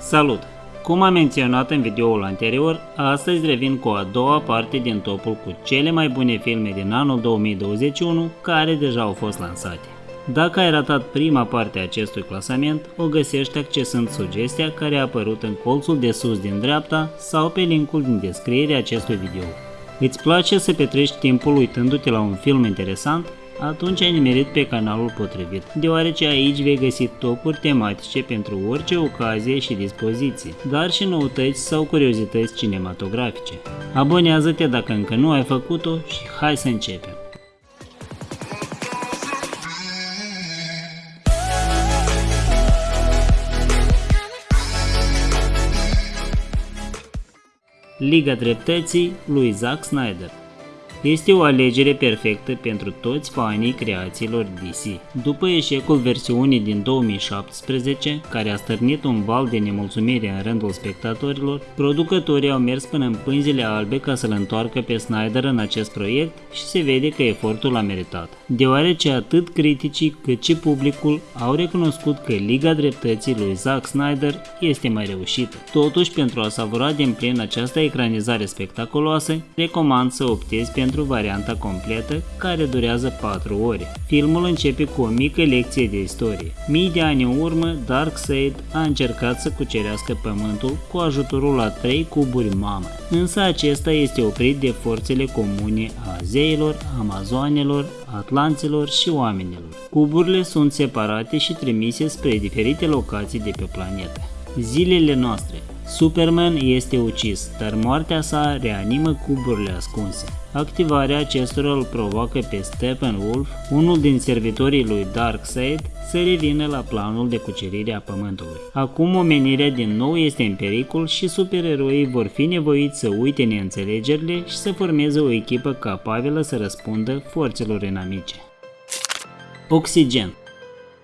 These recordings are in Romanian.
Salut! Cum am menționat în videoul anterior, astăzi revin cu a doua parte din topul cu cele mai bune filme din anul 2021 care deja au fost lansate. Dacă ai ratat prima parte a acestui clasament, o găsești accesând sugestia care a apărut în colțul de sus din dreapta sau pe linkul din descriere acestui video. Îți place să petreci timpul uitându-te la un film interesant? Atunci ai nimerit pe canalul potrivit, deoarece aici vei găsi topuri tematice pentru orice ocazie și dispoziție, dar și noutăți sau curiozități cinematografice. Abonează-te dacă încă nu ai făcut-o și hai să începem! Liga Dreptății lui Zack Snyder este o alegere perfectă pentru toți fanii creațiilor DC. După eșecul versiunii din 2017, care a stârnit un val de nemulțumire în rândul spectatorilor, producătorii au mers până în pânzile albe ca să-l întoarcă pe Snyder în acest proiect și se vede că efortul a meritat. Deoarece atât criticii cât și publicul au recunoscut că Liga Dreptății lui Zack Snyder este mai reușită. Totuși, pentru a savura din plin această ecranizare spectaculoasă, recomand să optezi pentru pentru varianta completă, care durează 4 ore. Filmul începe cu o mică lecție de istorie. Mii de ani în urmă, Darkseid a încercat să cucerească pământul cu ajutorul la trei cuburi mamă, însă acesta este oprit de forțele comune a zeilor, amazoanelor, atlanților și oamenilor. Cuburile sunt separate și trimise spre diferite locații de pe planetă. Zilele noastre Superman este ucis, dar moartea sa reanimă cuburile ascunse. Activarea acestora îl provoacă pe Steppenwolf, unul din servitorii lui Darkseid, să revină la planul de cucerire a pământului. Acum omenirea din nou este în pericol și supereroii vor fi nevoiți să uite neînțelegerile și să formeze o echipă capabilă să răspundă forțelor inamice. Oxigen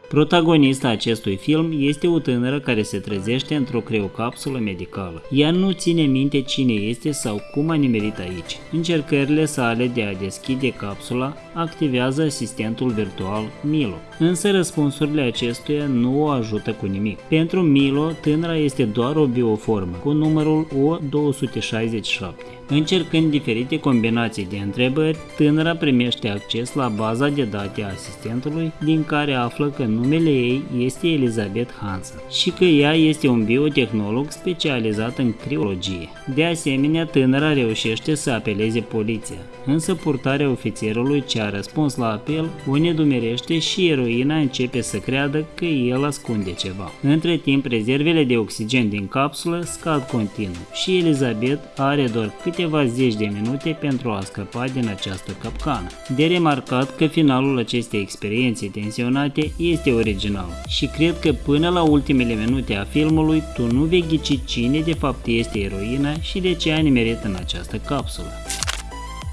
Protagonista acestui film este o tânără care se trezește într-o creocapsulă medicală. Ea nu ține minte cine este sau cum a nimerit aici. Încercările sale de a deschide capsula activează asistentul virtual Milo, însă răspunsurile acestuia nu o ajută cu nimic. Pentru Milo, tânăra este doar o bioformă, cu numărul O267. Încercând diferite combinații de întrebări, tânăra primește acces la baza de date a asistentului, din care află că numele ei este Elizabeth Hansen și că ea este un biotehnolog specializat în criologie. De asemenea, tânăra reușește să apeleze poliția, însă purtarea ofițerului ce a răspuns la apel o nedumerește și eroina începe să creadă că el ascunde ceva. Între timp, rezervele de oxigen din capsulă scad continuu și Elizabeth are doar câteva zeci de minute pentru a scăpa din această capcană. De remarcat că finalul acestei experiențe tensionate este original și cred că până la ultimele minute a filmului tu nu vei ghici cine de fapt este eroina și de ce a nimerit în această capsulă.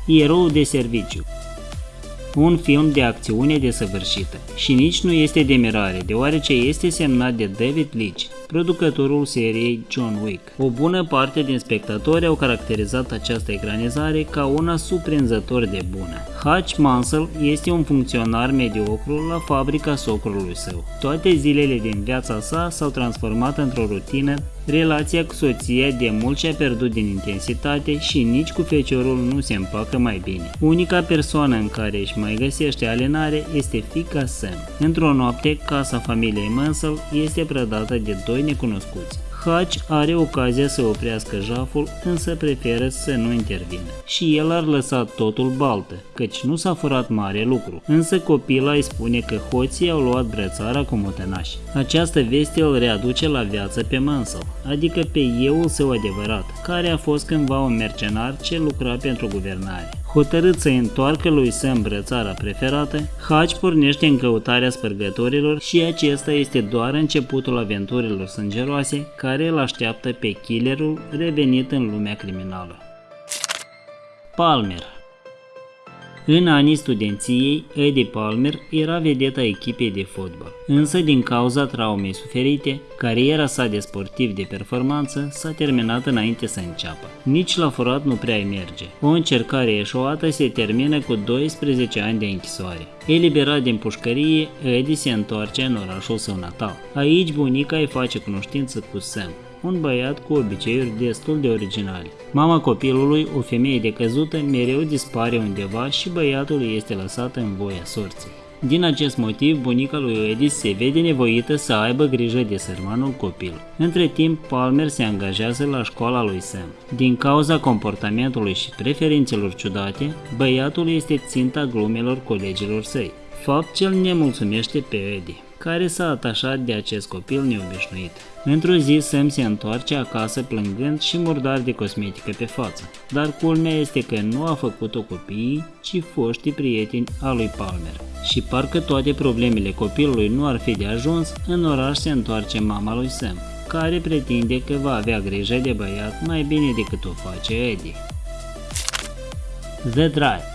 Erou de serviciu un film de acțiune desăvârșită și nici nu este de mirare, deoarece este semnat de David Leitch, producătorul seriei John Wick. O bună parte din spectatori au caracterizat această ecranizare ca una surprinzător de bună. Hutch Mansell este un funcționar mediocru la fabrica socrului său. Toate zilele din viața sa s-au transformat într-o rutină Relația cu soția de mult și-a pierdut din intensitate și nici cu feciorul nu se împacă mai bine. Unica persoană în care își mai găsește alenare este fica Sam. Într-o noapte, casa familiei Mansell este prădată de doi necunoscuți. Hutch are ocazia să oprească jaful, însă preferă să nu intervină. Și el ar lăsa totul baltă, căci nu s-a furat mare lucru. Însă copila îi spune că hoții au luat brățara cu mutenași. Această veste îl readuce la viață pe Mansell, adică pe euul său adevărat, care a fost cândva un mercenar ce lucra pentru guvernare. Hotărât să întoarcă lui Sam brățara preferată, Hutch pornește în căutarea spărgătorilor și acesta este doar începutul aventurilor sângeroase care îl așteaptă pe killerul revenit în lumea criminală. Palmer în anii studenției, Eddie Palmer era vedeta echipei de fotbal. Însă, din cauza traumei suferite, cariera sa de sportiv de performanță s-a terminat înainte să înceapă. Nici la furat nu prea merge. O încercare eșuată se termină cu 12 ani de închisoare. Eliberat din pușcărie, Eddie se întoarce în orașul său natal. Aici bunica îi face cunoștință cu Sam, un băiat cu obiceiuri destul de originale. Mama copilului, o femeie decăzută, mereu dispare undeva și băiatul este lăsat în voia sorții. Din acest motiv, bunica lui Edis se vede nevoită să aibă grijă de sărmanul copil. Între timp, Palmer se angajează la școala lui Sam. Din cauza comportamentului și preferințelor ciudate, băiatul este ținta glumelor colegilor săi, fapt ce îl nemulțumește pe Eddie care s-a atașat de acest copil neobișnuit. Într-o zi, Sam se întoarce acasă plângând și murdar de cosmetică pe față, dar culmea este că nu a făcut-o copiii, ci foștii prieteni al lui Palmer. Și parcă toate problemele copilului nu ar fi de ajuns, în oraș se întoarce mama lui Sam, care pretinde că va avea grijă de băiat mai bine decât o face Eddie. The Drive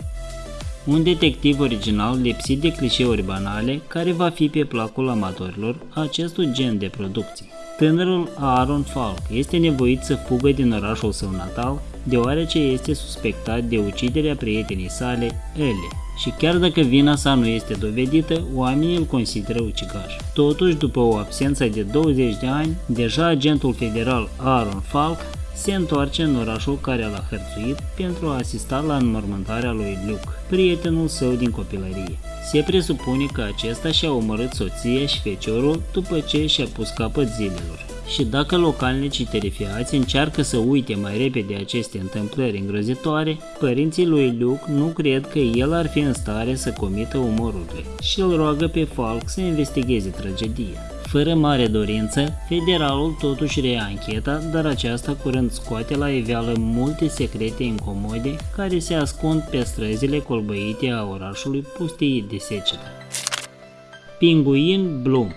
un detectiv original lipsit de clișeuri banale care va fi pe placul amatorilor acestui gen de producții. Tânărul Aaron Falk este nevoit să fugă din orașul său natal deoarece este suspectat de uciderea prietenii sale, Ellie. Și chiar dacă vina sa nu este dovedită, oamenii îl consideră ucigaș. Totuși, după o absență de 20 de ani, deja agentul federal Aaron Falk se întoarce în orașul care l-a hărțuit pentru a asista la înmormântarea lui Luke, prietenul său din copilărie. Se presupune că acesta și-a omorât soția și feciorul după ce și-a pus capăt zilelor. Și dacă localnicii terifiați încearcă să uite mai repede aceste întâmplări îngrozitoare, părinții lui Luke nu cred că el ar fi în stare să comită umorul lui și îl roagă pe Falk să investigheze tragedia. Fără mare dorință, federalul totuși reia ancheta, dar aceasta curând scoate la iveală multe secrete incomode care se ascund pe străzile colbăite a orașului pustii de secetă. Pinguin Bloom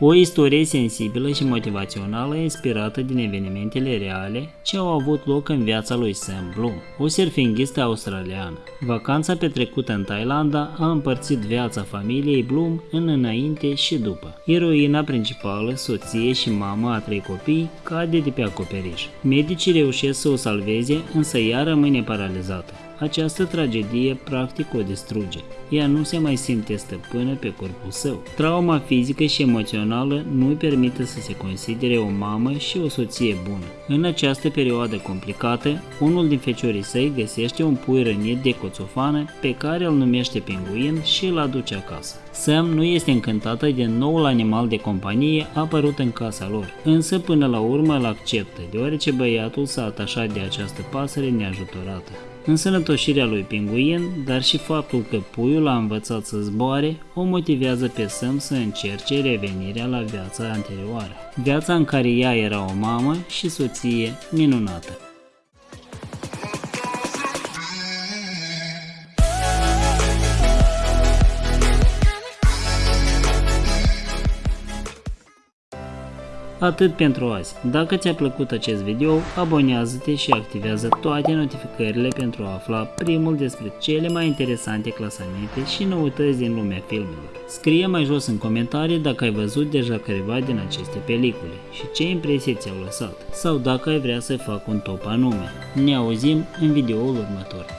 o istorie sensibilă și motivațională inspirată din evenimentele reale ce au avut loc în viața lui Sam Bloom, o surfinghistă australiană. Vacanța petrecută în Thailanda a împărțit viața familiei Bloom în înainte și după. Eroina principală, soție și mama a trei copii, cade de pe acoperiș. Medicii reușesc să o salveze, însă ea rămâne paralizată. Această tragedie practic o distruge. Ea nu se mai simte stăpână pe corpul său. Trauma fizică și emoțională nu îi permite să se considere o mamă și o soție bună. În această perioadă complicată, unul din feciorii săi găsește un pui rănit de coțofană pe care îl numește pinguin și îl aduce acasă. Sam nu este încântată de noul animal de companie apărut în casa lor, însă până la urmă îl acceptă, deoarece băiatul s-a atașat de această pasăre neajutorată. Însănătoșirea lui Pinguin, dar și faptul că puiul a învățat să zboare, o motivează pe Sam să încerce revenirea la viața anterioară. Viața în care ea era o mamă și soție minunată. Atât pentru azi. Dacă ți-a plăcut acest video, abonează-te și activează toate notificările pentru a afla primul despre cele mai interesante clasamente și noutăți din lumea filmelor. Scrie mai jos în comentarii dacă ai văzut deja careva din aceste pelicule și ce impresii ți-au lăsat sau dacă ai vrea să fac un top anume. Ne auzim în videoul următor.